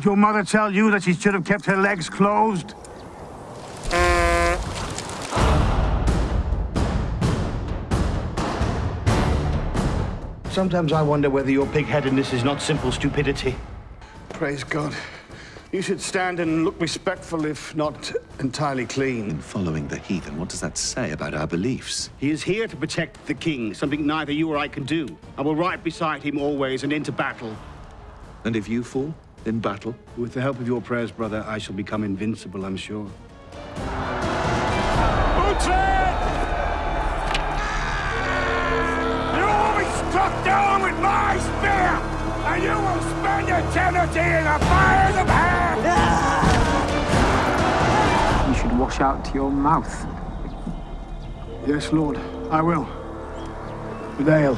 Did your mother tell you that she should have kept her legs closed? Sometimes I wonder whether your pig-headedness is not simple stupidity. Praise God. You should stand and look respectful, if not entirely clean. In following the heathen, what does that say about our beliefs? He is here to protect the king, something neither you or I can do. I will ride beside him always and into battle. And if you fall in battle? With the help of your prayers, brother, I shall become invincible, I'm sure. You will be struck down with my spear, and you will spend eternity in the fires of hell! Ah! You should wash out your mouth. Yes, Lord, I will. With ale.